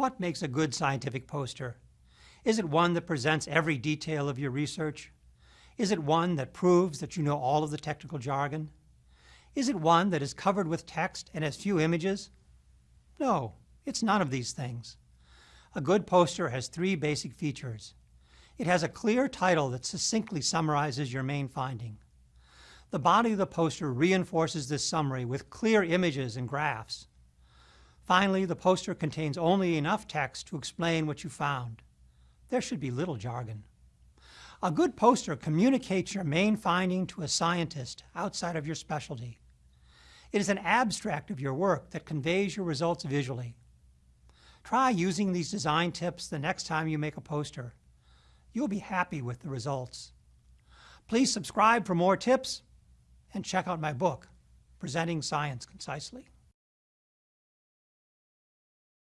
What makes a good scientific poster? Is it one that presents every detail of your research? Is it one that proves that you know all of the technical jargon? Is it one that is covered with text and has few images? No, it's none of these things. A good poster has three basic features. It has a clear title that succinctly summarizes your main finding. The body of the poster reinforces this summary with clear images and graphs. Finally, the poster contains only enough text to explain what you found. There should be little jargon. A good poster communicates your main finding to a scientist outside of your specialty. It is an abstract of your work that conveys your results visually. Try using these design tips the next time you make a poster. You'll be happy with the results. Please subscribe for more tips and check out my book, Presenting Science Concisely.